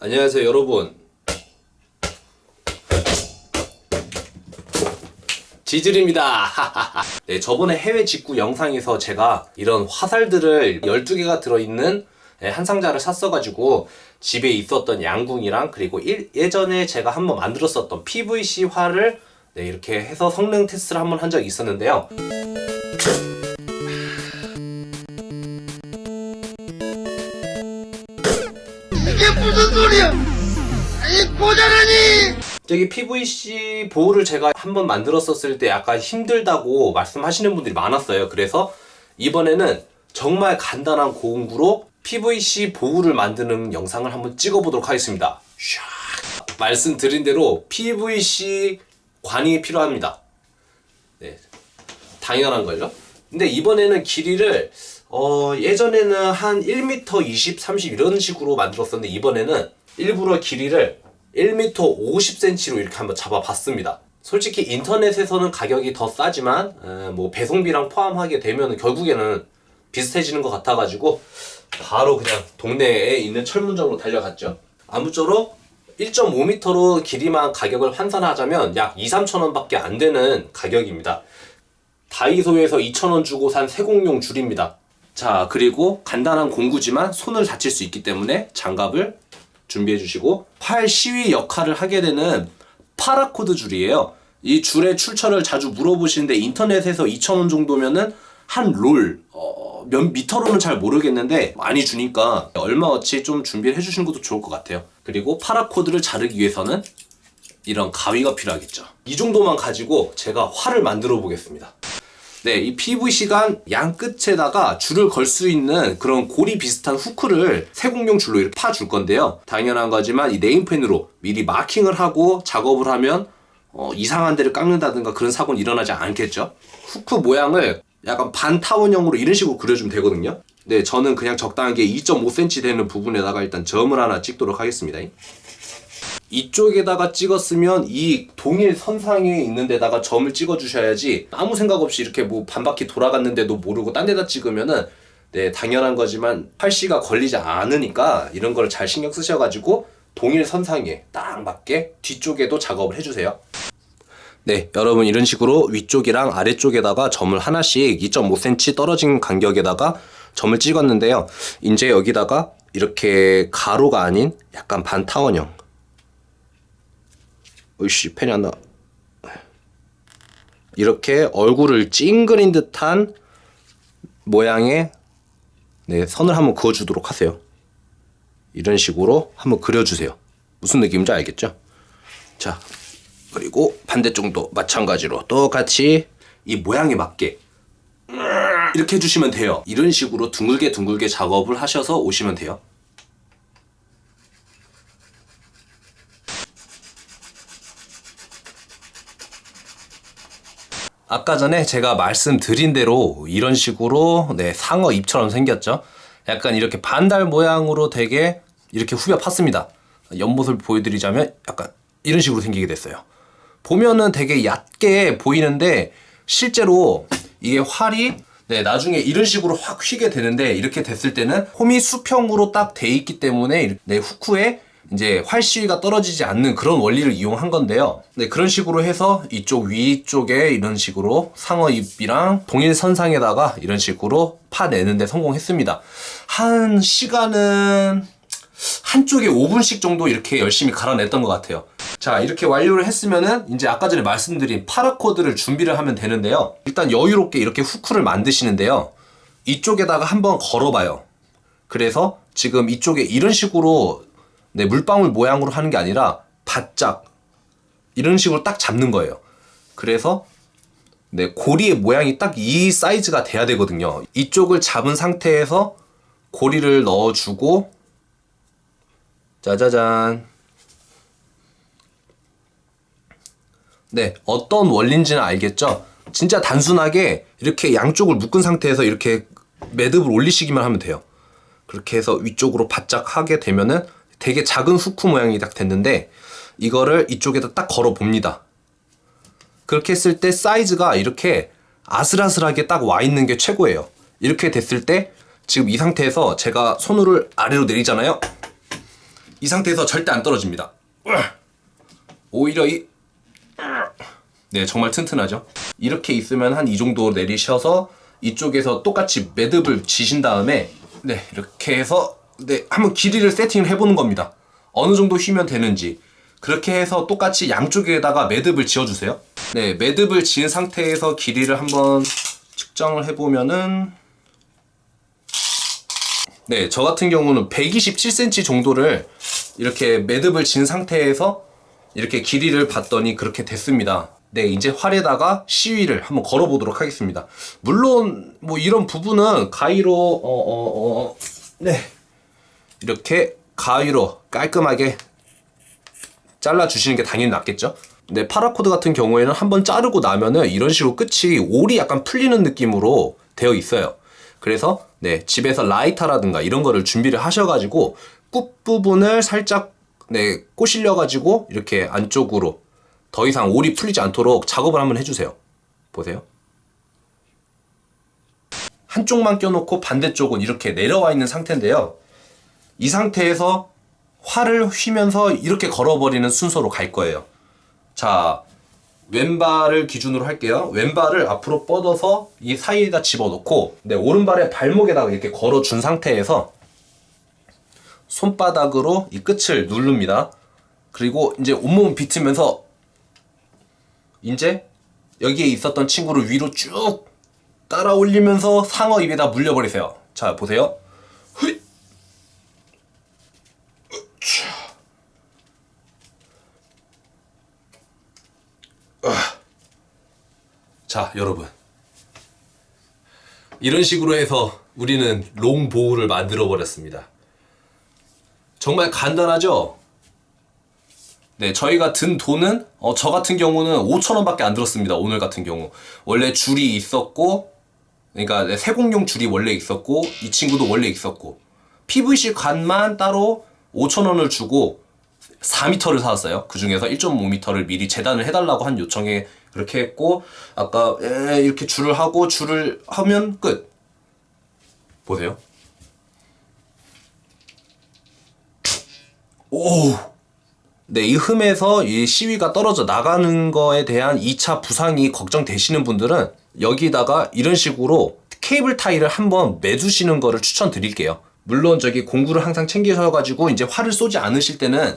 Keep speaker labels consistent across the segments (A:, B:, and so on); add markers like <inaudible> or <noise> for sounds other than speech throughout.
A: 안녕하세요 여러분. 지질입니다. <laughs> 네 저번에 해외 직구 영상에서 제가 이런 화살들을 12개가 들어있는 네, 한 상자를 샀어가지고 집에 있었던 양궁이랑 그리고 일- 예전에 제가 한번 만들었었던 PVC 활을 네, 이렇게 해서 성능 테스트를 한번 한 적이 있었는데요
B: 이게 무슨 소리야? 이 고자라니!
A: 저기 PVC 보호를 제가 한번 만들었었을 때 약간 힘들다고 말씀하시는 분들이 많았어요. 그래서 이번에는 정말 간단한 고온구로 PVC 보호를 만드는 영상을 한번 찍어보도록 하겠습니다. 샥. 말씀드린 대로 PVC 관이 필요합니다. 네, 당연한 걸요. 근데 이번에는 길이를 어, 예전에는 한 1m 20, 30 이런 식으로 만들었었는데 이번에는 일부러 길이를 1m 50cm로 이렇게 한번 잡아봤습니다. 솔직히 인터넷에서는 가격이 더 싸지만 에, 뭐 배송비랑 포함하게 되면 결국에는 비슷해지는 것 같아가지고 바로 그냥 동네에 있는 철문점으로 달려갔죠. 아무쪼록 1.5m로 길이만 가격을 환산하자면 약 2, 3천 원 밖에 안 되는 가격입니다. 다이소에서 2,000원 주고 산 세공용 줄입니다. 자, 그리고 간단한 공구지만 손을 다칠 수 있기 때문에 장갑을 준비해 주시고 활시위 역할을 하게 되는 paracord 줄이에요. 이 줄의 출처를 자주 물어보시는데 인터넷에서 2,000원 정도면은 한 롤, 어, 몇 미터로는 잘 모르겠는데 많이 주니까 얼마어치 좀 준비를 해주시는 것도 좋을 것 같아요. 그리고 paracord를 자르기 위해서는 이런 가위가 필요하겠죠. 이 정도만 가지고 제가 활을 만들어 보겠습니다. 네, 이 PVC간 양 끝에다가 줄을 걸 수 있는 그런 고리 비슷한 후크를 세공용 줄로 이렇게 파줄 건데요. 당연한 거지만 이 네임펜으로 미리 마킹을 하고 작업을 하면 어, 이상한 데를 깎는다든가 그런 사고는 일어나지 않겠죠. 후크 모양을 약간 반타원형으로 이런 식으로 그려주면 되거든요. 네, 저는 그냥 적당하게 2.5cm 되는 부분에다가 일단 점을 하나 찍도록 하겠습니다. 이쪽에다가 찍었으면 이 동일 선상에 있는 데다가 점을 찍어 주셔야지 아무 생각 없이 이렇게 뭐 반바퀴 돌아갔는데도 모르고 딴 데다 찍으면은 네 당연한 거지만 팔씨가 걸리지 않으니까 이런 걸 잘 신경 쓰셔가지고 동일 선상에 딱 맞게 뒤쪽에도 작업을 해주세요 네 여러분 이런 식으로 위쪽이랑 아래쪽에다가 점을 하나씩 2.5cm 떨어진 간격에다가 점을 찍었는데요 이제 여기다가 이렇게 가로가 아닌 약간 반타원형 으이씨 펜이 안 나. 이렇게 얼굴을 찡그린 듯한 모양의 네, 선을 한번 그어주도록 하세요. 이런 식으로 한번 그려주세요. 무슨 느낌인지 알겠죠? 자, 그리고 반대쪽도 마찬가지로 똑같이 이 모양에 맞게 이렇게 해주시면 돼요. 이런 식으로 둥글게 둥글게 작업을 하셔서 오시면 돼요. 아까 전에 제가 말씀드린 대로 이런 식으로 네, 상어 입처럼 생겼죠. 약간 이렇게 반달 모양으로 되게 이렇게 후벼 팠습니다. 옆모습을 보여드리자면 약간 이런 식으로 생기게 됐어요. 보면은 되게 얕게 보이는데 실제로 이게 활이 네, 나중에 이런 식으로 확 휘게 되는데 이렇게 됐을 때는 홈이 수평으로 딱 돼 있기 때문에 네, 후크에 이제 활 시위가 떨어지지 않는 그런 원리를 이용한 건데요. 네, 그런 식으로 해서 이쪽 위쪽에 이런 식으로 상어 잎이랑 동일 선상에다가 이런 식으로 파내는데 성공했습니다. 한 시간은 한쪽에 5분씩 정도 이렇게 열심히 갈아냈던 것 같아요. 자, 이렇게 완료를 했으면은 이제 아까 전에 말씀드린 파라코드를 준비를 하면 되는데요. 일단 여유롭게 이렇게 후크를 만드시는데요. 이쪽에다가 한번 걸어봐요. 그래서 지금 이쪽에 이런 식으로 네, 물방울 모양으로 하는 게 아니라 바짝 이런 식으로 딱 잡는 거예요. 그래서 네, 고리의 모양이 딱 이 사이즈가 돼야 되거든요. 이쪽을 잡은 상태에서 고리를 넣어주고 짜자잔 네, 어떤 원리인지는 알겠죠? 진짜 단순하게 이렇게 양쪽을 묶은 상태에서 이렇게 매듭을 올리시기만 하면 돼요. 그렇게 해서 위쪽으로 바짝 하게 되면은 되게 작은 후크 모양이 딱 됐는데 이거를 이쪽에다 딱 걸어 봅니다. 그렇게 했을 때 사이즈가 이렇게 아슬아슬하게 딱 와 있는 게 최고예요. 이렇게 됐을 때 지금 이 상태에서 제가 손을 아래로 내리잖아요. 이 상태에서 절대 안 떨어집니다. 오히려 이 네, 정말 튼튼하죠. 이렇게 있으면 한 이 정도 내리셔서 이쪽에서 똑같이 매듭을 지신 다음에 네, 이렇게 해서 네, 한번 길이를 세팅을 해보는 겁니다. 어느 정도 휘면 되는지. 그렇게 해서 똑같이 양쪽에다가 매듭을 지어주세요. 네, 매듭을 지은 상태에서 길이를 한번 측정을 해보면은 네, 저 같은 경우는 127cm 정도를 이렇게 매듭을 진 상태에서 이렇게 길이를 봤더니 그렇게 됐습니다. 네, 이제 활에다가 시위를 한번 걸어보도록 하겠습니다. 물론 뭐 이런 부분은 가위로 어 어, 어, 네 이렇게 가위로 깔끔하게 잘라 주시는 게 당연히 낫겠죠. 네, paracord 같은 경우에는 한번 자르고 나면은 이런 식으로 끝이 올이 약간 풀리는 느낌으로 되어 있어요. 그래서 네, 집에서 라이터라든가 이런 거를 준비를 하셔가지고 끝 부분을 살짝 네, 꼬실려 가지고 이렇게 안쪽으로 더 이상 올이 풀리지 않도록 작업을 한번 해주세요. 보세요. 한쪽만 껴놓고 반대쪽은 이렇게 내려와 있는 상태인데요. 이 상태에서 활을 휘면서 이렇게 걸어버리는 순서로 갈 거예요. 자, 왼발을 기준으로 할게요. 왼발을 앞으로 뻗어서 이 사이에다 집어넣고, 네, 오른발의 발목에다가 이렇게 걸어준 상태에서 손바닥으로 이 끝을 누릅니다. 그리고 이제 온몸 비트면서 이제 여기에 있었던 친구를 위로 쭉 따라 올리면서 상어 입에다 물려버리세요. 자, 보세요. 자, 여러분. 이런 식으로 해서 우리는 롱 보우를 만들어 버렸습니다. 정말 간단하죠? 네, 저희가 든 돈은 어, 저 같은 경우는 5천 원 밖에 안 들었습니다. 오늘 같은 경우 원래 줄이 있었고, 그러니까 네, 세공용 줄이 원래 있었고 이 친구도 원래 있었고 PVC 관만 따로 5천 원을 주고 4m를 사왔어요. 그 중에서 1.5m를 미리 재단을 해달라고 한 요청에 그렇게 했고 아까 에, 이렇게 줄을 하고 줄을 하면 끝. 보세요. 오. 네, 이 흠에서 이 시위가 떨어져 나가는 거에 대한 2차 부상이 걱정되시는 분들은 여기다가 이런 식으로 케이블 타이를 한번 매두시는 거를 추천드릴게요. 물론 저기 공구를 항상 챙기셔가지고 이제 활을 쏘지 않으실 때는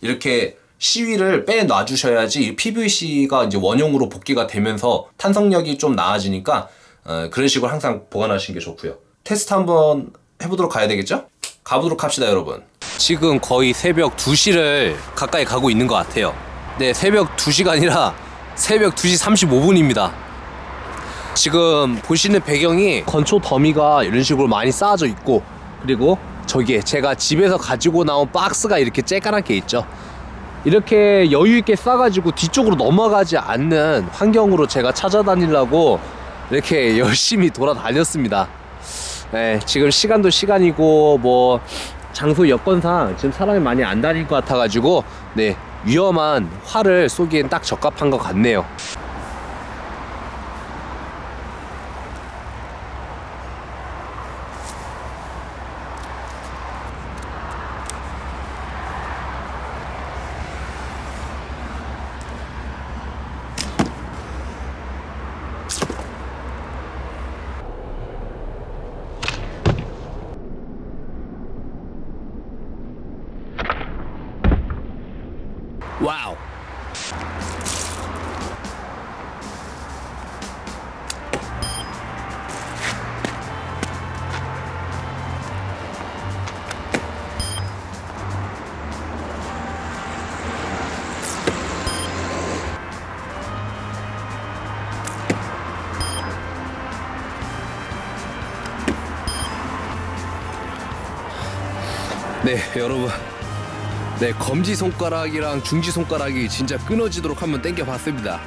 A: 이렇게 시위를 빼놔 주셔야지 PVC가 이제 원형으로 복귀가 되면서 탄성력이 좀 나아지니까 어, 그런 식으로 항상 보관하시는 게 좋고요. 테스트 한번 해보도록 가야 되겠죠? 가보도록 합시다, 여러분. 지금 거의 새벽 2시를 가까이 가고 있는 것 같아요. 네, 새벽 2시가 아니라 <laughs> 새벽 2시 35분입니다. 지금 보시는 배경이 건초 더미가 이런 식으로 많이 쌓아져 있고 그리고 저기에 제가 집에서 가지고 나온 박스가 이렇게 쬐까맣게 있죠. 이렇게 여유 있게 싸가지고 뒤쪽으로 넘어가지 않는 환경으로 제가 찾아다니려고 이렇게 <laughs> 열심히 돌아다녔습니다. 네, 지금 시간도 시간이고 뭐 장소 여건상 지금 사람이 많이 안 다닐 것 같아가지고 네 위험한 활을 쏘기엔 딱 적합한 것 같네요. 와우. 네, 여러분. 네, 검지 손가락이랑 중지 손가락이 진짜 끊어지도록 한번 당겨 봤습니다.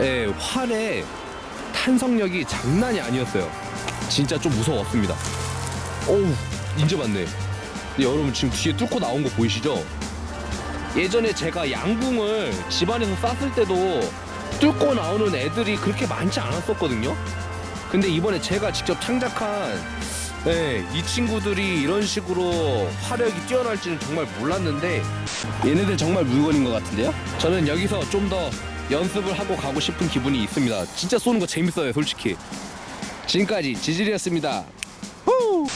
A: 예, 활의 탄성력이 장난이 아니었어요. 진짜 좀 무서웠습니다. 어우, 인제 맞네. 네, 여러분 지금 뒤에 뚫고 나온 거 보이시죠? 예전에 제가 양궁을 집안에서 쐈을 때도 뚫고 나오는 애들이 그렇게 많지 않았었거든요. 근데 이번에 제가 직접 창작한 네, 이 친구들이 이런 식으로 화력이 뛰어날지는 정말 몰랐는데 얘네들 정말 물건인 것 같은데요? 저는 여기서 좀 더 연습을 하고 가고 싶은 기분이 있습니다. 진짜 쏘는 거 재밌어요, 솔직히. 지금까지 지질이었습니다. 후!